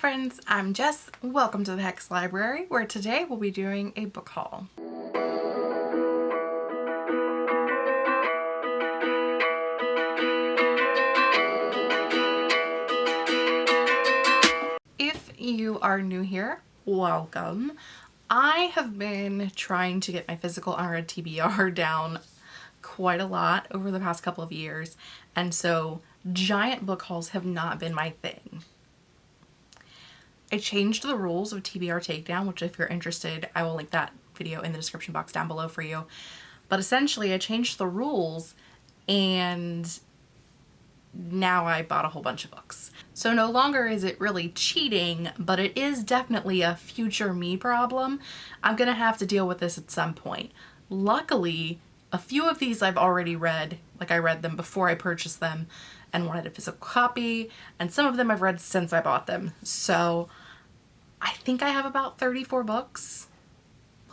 Friends, I'm Jess. Welcome to the Hex Library, where today we'll be doing a book haul. If you are new here, welcome. I have been trying to get my physical unread TBR down quite a lot over the past couple of years, and so giant book hauls have not been my thing. I changed the rules of TBR Takedown, which if you're interested, I will link that video in the description box down below for you. But essentially, I changed the rules and now I bought a whole bunch of books. So no longer is it really cheating, but it is definitely a future me problem. I'm gonna have to deal with this at some point. Luckily, a few of these I've already read, like I read them before I purchased them and wanted a physical copy, and some of them I've read since I bought them. So I think I have about 34 books.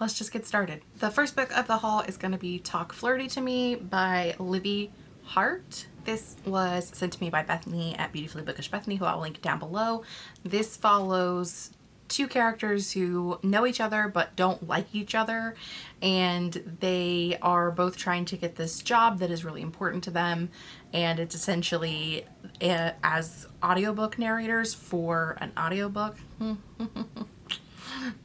Let's just get started. The first book of the haul is going to be Talk Flirty to Me by Livy Hart. This was sent to me by Bethany at Beautifully Bookish Bethany, who I'll link down below. This follows two characters who know each other but don't like each other and they are both trying to get this job that is really important to them and it's essentially uh, as audiobook narrators for an audiobook.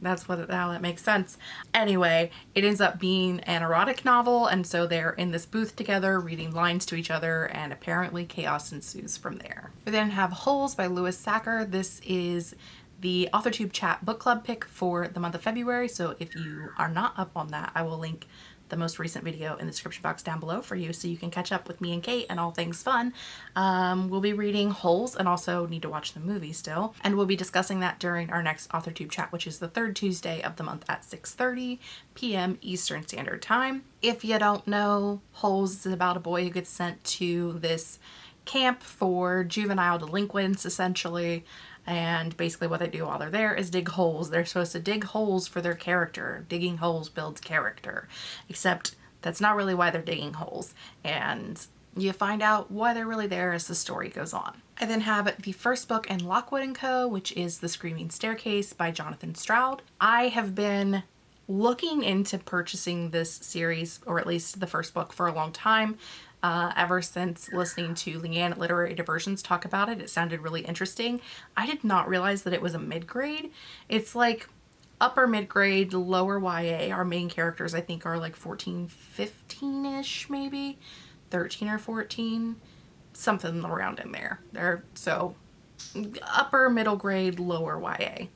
That's what how that makes sense. Anyway it ends up being an erotic novel and so they're in this booth together reading lines to each other and apparently chaos ensues from there. We then have holes by Louis Sachar this is the AuthorTube chat book club pick for the month of February so if you are not up on that I will link the most recent video in the description box down below for you so you can catch up with me and Kate and all things fun. Um, we'll be reading Holes and also need to watch the movie still. And we'll be discussing that during our next AuthorTube chat, which is the third Tuesday of the month at 6.30 p.m. Eastern Standard Time. If you don't know, Holes is about a boy who gets sent to this camp for juvenile delinquents essentially and basically what they do while they're there is dig holes. They're supposed to dig holes for their character. Digging holes builds character. Except that's not really why they're digging holes. And you find out why they're really there as the story goes on. I then have the first book in Lockwood & Co., which is The Screaming Staircase by Jonathan Stroud. I have been looking into purchasing this series, or at least the first book, for a long time uh, ever since listening to Leanne at Literary Diversions talk about it. It sounded really interesting. I did not realize that it was a mid-grade. It's like upper mid-grade, lower YA. Our main characters I think are like 14, 15-ish maybe, 13 or 14, something around in there. They're so upper middle grade, lower YA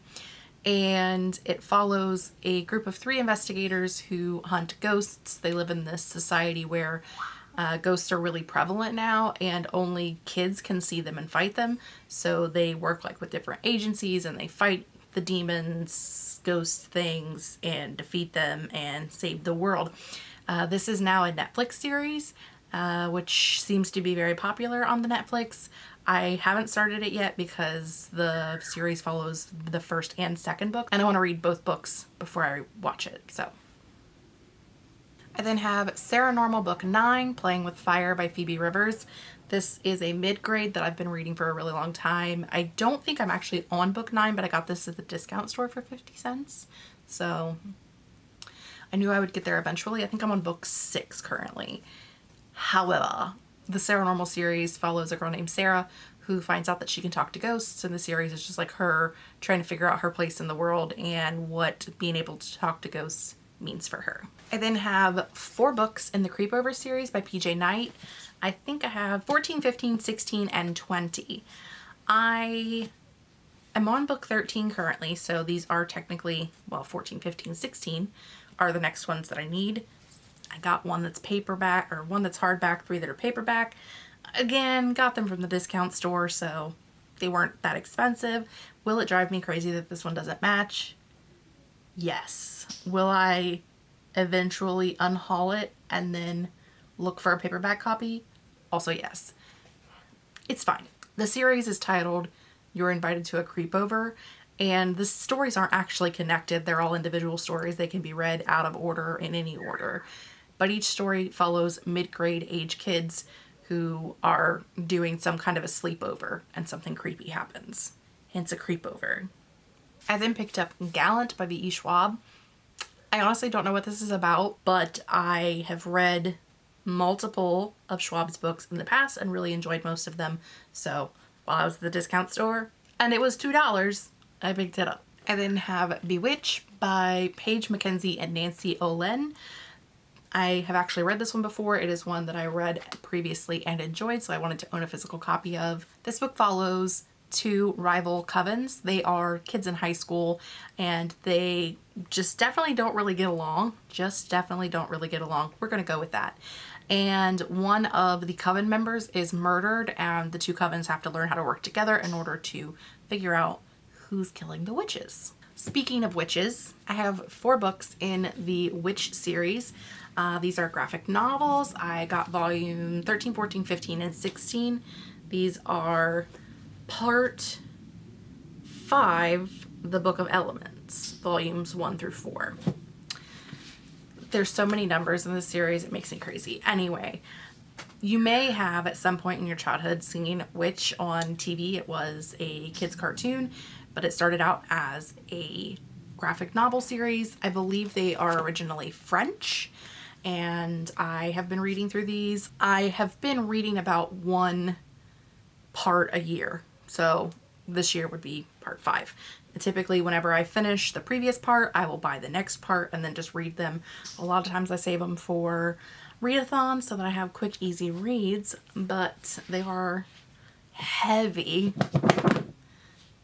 and it follows a group of three investigators who hunt ghosts. They live in this society where uh, ghosts are really prevalent now and only kids can see them and fight them. So they work like with different agencies and they fight the demons, ghost things and defeat them and save the world. Uh, this is now a Netflix series, uh, which seems to be very popular on the Netflix. I haven't started it yet because the series follows the first and second book and I want to read both books before I watch it. So I then have Saranormal Book 9, Playing with Fire by Phoebe Rivers. This is a mid-grade that I've been reading for a really long time. I don't think I'm actually on book 9, but I got this at the discount store for 50 cents. So I knew I would get there eventually. I think I'm on book 6 currently. However, the Saranormal series follows a girl named Sarah who finds out that she can talk to ghosts and the series is just like her trying to figure out her place in the world and what being able to talk to ghosts means for her. I then have four books in the Creepover series by PJ Night. I think I have 14, 15, 16, and 20. I am on book 13 currently, so these are technically, well, 14, 15, 16 are the next ones that I need. I got one that's paperback, or one that's hardback, three that are paperback. Again, got them from the discount store, so they weren't that expensive. Will it drive me crazy that this one doesn't match? Yes. Will I eventually unhaul it and then look for a paperback copy? Also yes. It's fine. The series is titled You're Invited to a Creepover and the stories aren't actually connected. They're all individual stories. They can be read out of order in any order. But each story follows mid-grade age kids who are doing some kind of a sleepover and something creepy happens. hence a creep over. I then picked up Gallant by V.E. Schwab. I honestly don't know what this is about, but I have read multiple of Schwab's books in the past and really enjoyed most of them. So while I was at the discount store and it was $2, I picked it up. I then have Bewitch by Paige McKenzie and Nancy Ohlin. I have actually read this one before. It is one that I read previously and enjoyed, so I wanted to own a physical copy of. This book follows two rival covens. They are kids in high school and they just definitely don't really get along. Just definitely don't really get along. We're going to go with that. And one of the coven members is murdered and the two covens have to learn how to work together in order to figure out who's killing the witches. Speaking of witches, I have four books in the Witch series. Uh, these are graphic novels. I got volume 13, 14, 15, and 16. These are part five, the Book of Elements, volumes one through four. There's so many numbers in this series, it makes me crazy. Anyway, you may have at some point in your childhood seen Witch on TV. It was a kid's cartoon, but it started out as a graphic novel series. I believe they are originally French and I have been reading through these. I have been reading about one part a year so this year would be part five. typically whenever I finish the previous part, I will buy the next part and then just read them. A lot of times I save them for readathon so that I have quick, easy reads, but they are heavy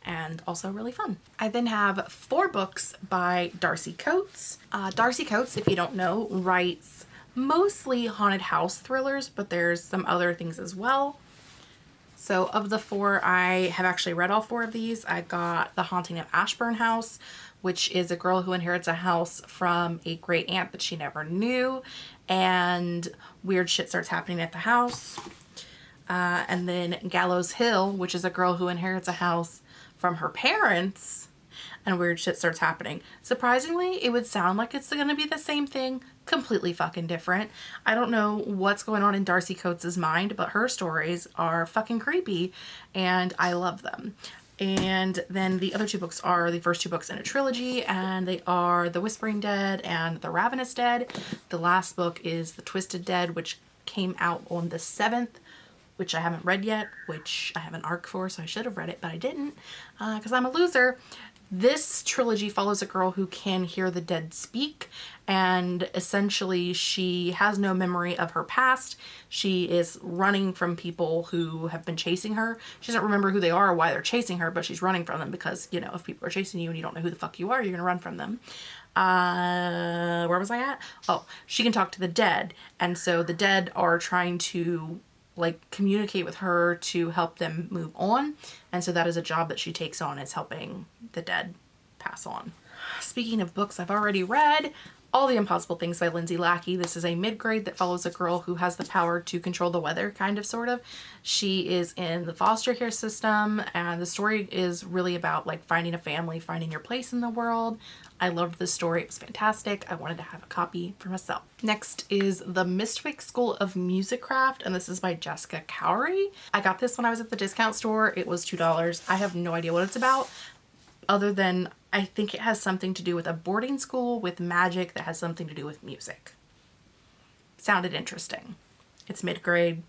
and also really fun. I then have four books by Darcy Coates. Uh, Darcy Coates, if you don't know, writes mostly haunted house thrillers, but there's some other things as well. So of the four, I have actually read all four of these. I got The Haunting of Ashburn House, which is a girl who inherits a house from a great aunt that she never knew and weird shit starts happening at the house. Uh, and then Gallows Hill, which is a girl who inherits a house from her parents and weird shit starts happening. Surprisingly, it would sound like it's going to be the same thing, completely fucking different. I don't know what's going on in Darcy Coates' mind, but her stories are fucking creepy and I love them. And then the other two books are the first two books in a trilogy and they are The Whispering Dead and The Ravenous Dead. The last book is The Twisted Dead, which came out on the 7th which I haven't read yet, which I have an arc for, so I should have read it, but I didn't because uh, I'm a loser. This trilogy follows a girl who can hear the dead speak and essentially she has no memory of her past. She is running from people who have been chasing her. She doesn't remember who they are or why they're chasing her, but she's running from them because, you know, if people are chasing you and you don't know who the fuck you are, you're gonna run from them. Uh, where was I at? Oh, she can talk to the dead. And so the dead are trying to like communicate with her to help them move on. And so that is a job that she takes on is helping the dead pass on. Speaking of books I've already read, all the Impossible Things by Lindsay Lackey. This is a mid-grade that follows a girl who has the power to control the weather, kind of, sort of. She is in the foster care system and the story is really about like finding a family, finding your place in the world. I loved this story. It was fantastic. I wanted to have a copy for myself. Next is The Mistwick School of Musicraft, and this is by Jessica Khoury. I got this when I was at the discount store. It was $2. I have no idea what it's about other than I think it has something to do with a boarding school with magic that has something to do with music. Sounded interesting. It's mid-grade.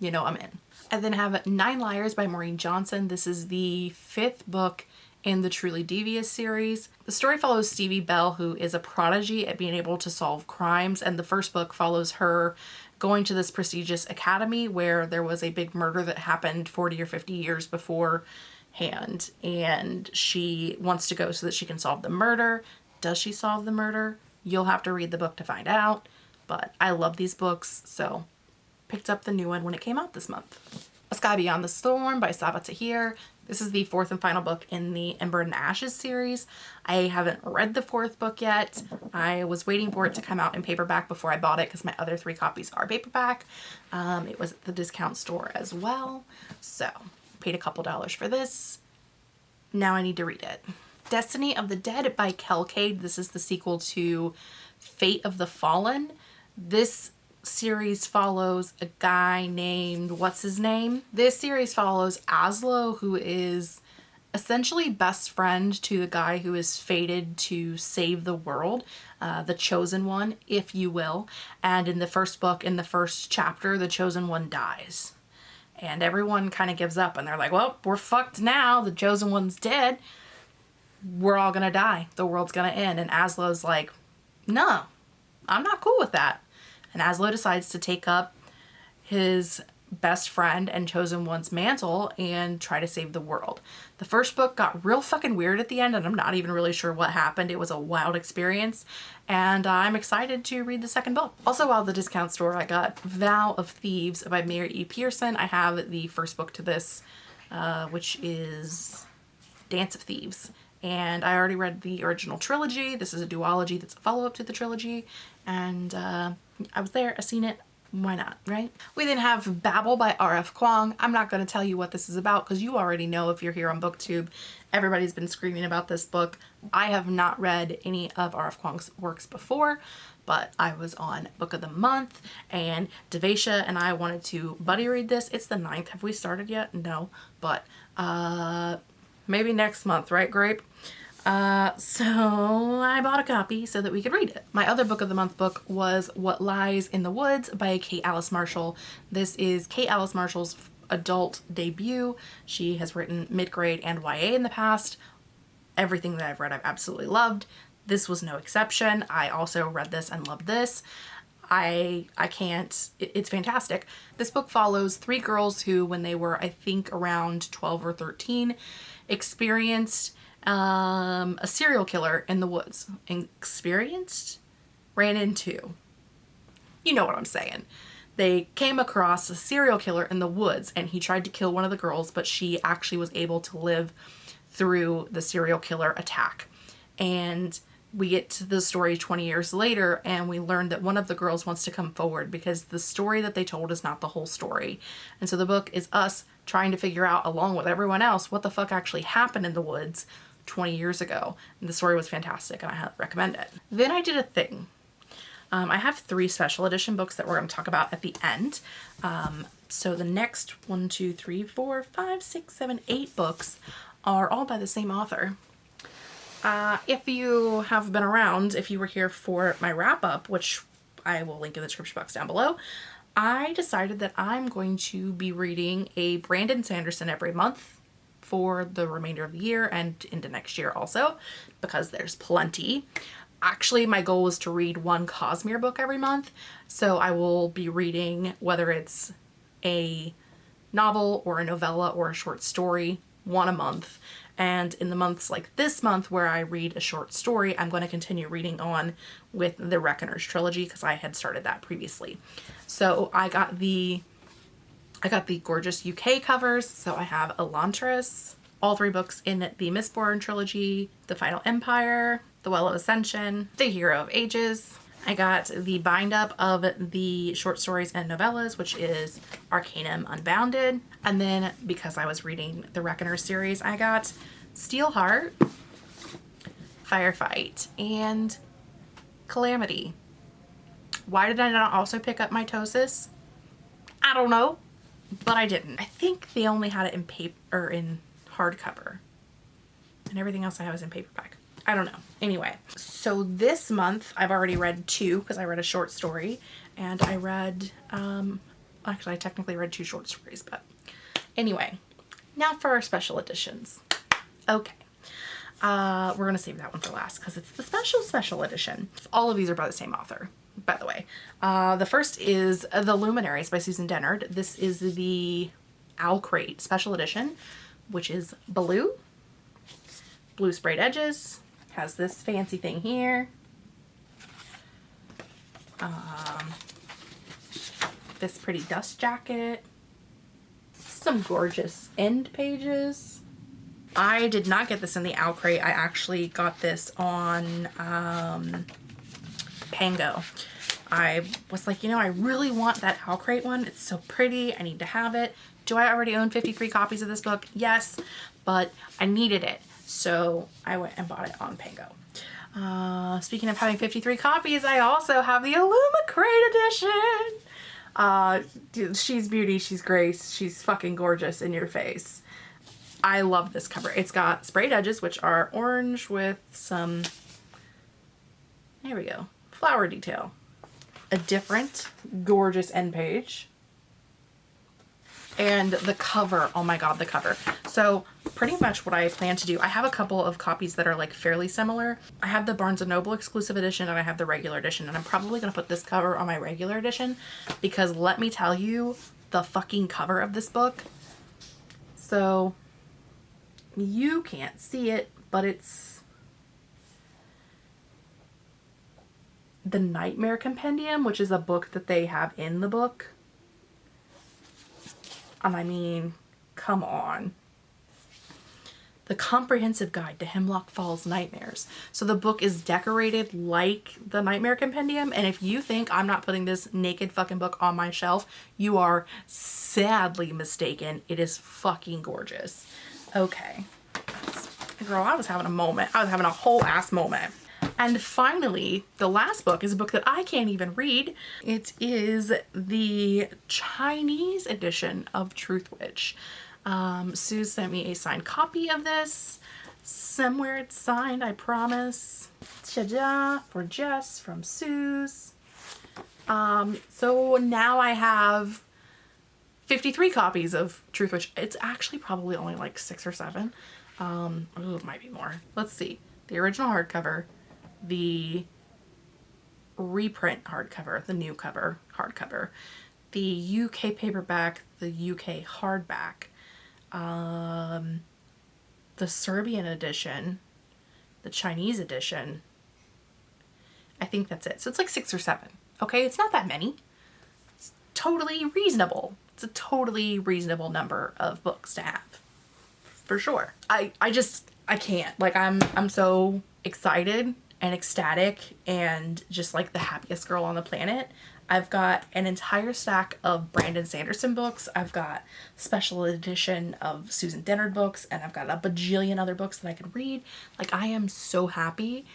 You know I'm in. I then have Nine Liars by Maureen Johnson. This is the fifth book in the Truly Devious series. The story follows Stevie Bell, who is a prodigy at being able to solve crimes, and the first book follows her going to this prestigious academy where there was a big murder that happened 40 or 50 years beforehand, and she wants to go so that she can solve the murder. Does she solve the murder? You'll have to read the book to find out, but I love these books, so picked up the new one when it came out this month. A Sky Beyond the Storm by Sabaa Tahir. This is the fourth and final book in the Ember and Ashes series. I haven't read the fourth book yet. I was waiting for it to come out in paperback before I bought it because my other three copies are paperback. Um, it was at the discount store as well. So paid a couple dollars for this. Now I need to read it. Destiny of the Dead by Kel Kade. This is the sequel to Fate of the Fallen. This series follows a guy named, what's his name? This series follows Aslo, who is essentially best friend to the guy who is fated to save the world, uh, the chosen one, if you will. And in the first book, in the first chapter, the chosen one dies. And everyone kind of gives up and they're like, well, we're fucked now. The chosen one's dead. We're all gonna die. The world's gonna end. And Aslo's like, no, I'm not cool with that. And Aslo decides to take up his best friend and chosen one's mantle and try to save the world. The first book got real fucking weird at the end and I'm not even really sure what happened. It was a wild experience and I'm excited to read the second book. Also while the discount store I got Vow of Thieves by Mary E. Pearson. I have the first book to this uh, which is Dance of Thieves and I already read the original trilogy. This is a duology that's a follow-up to the trilogy and uh, I was there, I seen it, why not, right? We then have Babel by R.F. Kuang. I'm not going to tell you what this is about because you already know if you're here on BookTube. Everybody's been screaming about this book. I have not read any of R.F. Kuang's works before, but I was on Book of the Month and Devasha and I wanted to buddy read this. It's the ninth. Have we started yet? No, but uh, maybe next month, right, Grape? Uh, so I bought a copy so that we could read it. My other book of the month book was What Lies in the Woods by Kate Alice Marshall. This is Kate Alice Marshall's adult debut. She has written mid-grade and YA in the past. Everything that I've read I've absolutely loved. This was no exception. I also read this and loved this. I I can't, it, it's fantastic. This book follows three girls who when they were I think around 12 or 13 experienced um, a serial killer in the woods. Experienced? Ran into. You know what I'm saying. They came across a serial killer in the woods and he tried to kill one of the girls, but she actually was able to live through the serial killer attack. And we get to the story 20 years later and we learn that one of the girls wants to come forward because the story that they told is not the whole story. And so the book is us trying to figure out along with everyone else what the fuck actually happened in the woods 20 years ago. The story was fantastic and I recommend it. Then I did a thing. Um, I have three special edition books that we're going to talk about at the end. Um, so the next one, two, three, four, five, six, seven, eight books are all by the same author. Uh, if you have been around, if you were here for my wrap up, which I will link in the description box down below, I decided that I'm going to be reading a Brandon Sanderson every month for the remainder of the year and into next year also because there's plenty. Actually, my goal is to read one Cosmere book every month. So I will be reading whether it's a novel or a novella or a short story, one a month. And in the months like this month where I read a short story, I'm going to continue reading on with the Reckoners trilogy because I had started that previously. So I got the I got the gorgeous UK covers. So I have Elantris, all three books in the Mistborn trilogy, The Final Empire, The Well of Ascension, The Hero of Ages. I got the bind up of the short stories and novellas, which is Arcanum Unbounded. And then because I was reading the Reckoner series, I got Steelheart, Firefight, and Calamity. Why did I not also pick up Mitosis? I don't know but I didn't. I think they only had it in paper or in hardcover and everything else I have is in paperback. I don't know. Anyway, so this month I've already read two because I read a short story and I read, um, actually I technically read two short stories, but anyway, now for our special editions. Okay. Uh, we're going to save that one for last because it's the special special edition. All of these are by the same author by the way. Uh, the first is The Luminaries by Susan Dennard. This is the Owl Crate Special Edition, which is blue, blue sprayed edges, has this fancy thing here. Um, this pretty dust jacket, some gorgeous end pages. I did not get this in the Owl Crate. I actually got this on um, Pango. I was like, you know, I really want that Owl Crate one. It's so pretty. I need to have it. Do I already own 53 copies of this book? Yes, but I needed it. So I went and bought it on Pango. Uh, speaking of having 53 copies, I also have the Illumicrate edition. Uh, she's beauty, she's grace, she's fucking gorgeous in your face. I love this cover. It's got sprayed edges, which are orange with some, there we go, flower detail. A different gorgeous end page. And the cover, oh my god, the cover. So pretty much what I plan to do, I have a couple of copies that are like fairly similar. I have the Barnes & Noble exclusive edition and I have the regular edition and I'm probably going to put this cover on my regular edition because let me tell you, the fucking cover of this book. So you can't see it, but it's the Nightmare Compendium, which is a book that they have in the book. And I mean, come on. The Comprehensive Guide to Hemlock Falls Nightmares. So the book is decorated like the Nightmare Compendium. And if you think I'm not putting this naked fucking book on my shelf, you are sadly mistaken. It is fucking gorgeous. Okay. Girl, I was having a moment. I was having a whole ass moment. And finally, the last book is a book that I can't even read. It is the Chinese edition of Truthwitch. Um, Sue sent me a signed copy of this. Somewhere it's signed, I promise. Ta-da for Jess from Sue's. Um, so now I have 53 copies of Truthwitch. It's actually probably only like six or seven. Um, ooh, it might be more. Let's see. The original hardcover, the reprint hardcover, the new cover hardcover, the UK paperback, the UK hardback, um, the Serbian edition, the Chinese edition. I think that's it. So it's like six or seven. Okay, it's not that many. It's totally reasonable. It's a totally reasonable number of books to have. For sure. I, I just, I can't. Like I'm, I'm so excited and ecstatic and just like the happiest girl on the planet. I've got an entire stack of Brandon Sanderson books. I've got special edition of Susan Dennard books and I've got a bajillion other books that I could read. Like I am so happy.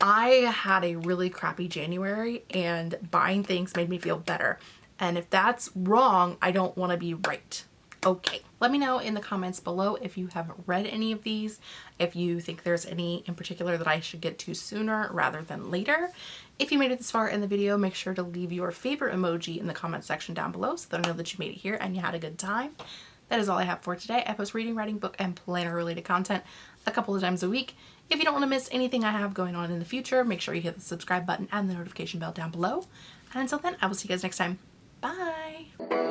I had a really crappy January and buying things made me feel better. And if that's wrong, I don't want to be right. Okay, let me know in the comments below if you have read any of these, if you think there's any in particular that I should get to sooner rather than later. If you made it this far in the video, make sure to leave your favorite emoji in the comment section down below so that I know that you made it here and you had a good time. That is all I have for today. I post reading, writing, book, and planner related content a couple of times a week. If you don't want to miss anything I have going on in the future, make sure you hit the subscribe button and the notification bell down below. And until then, I will see you guys next time. Bye!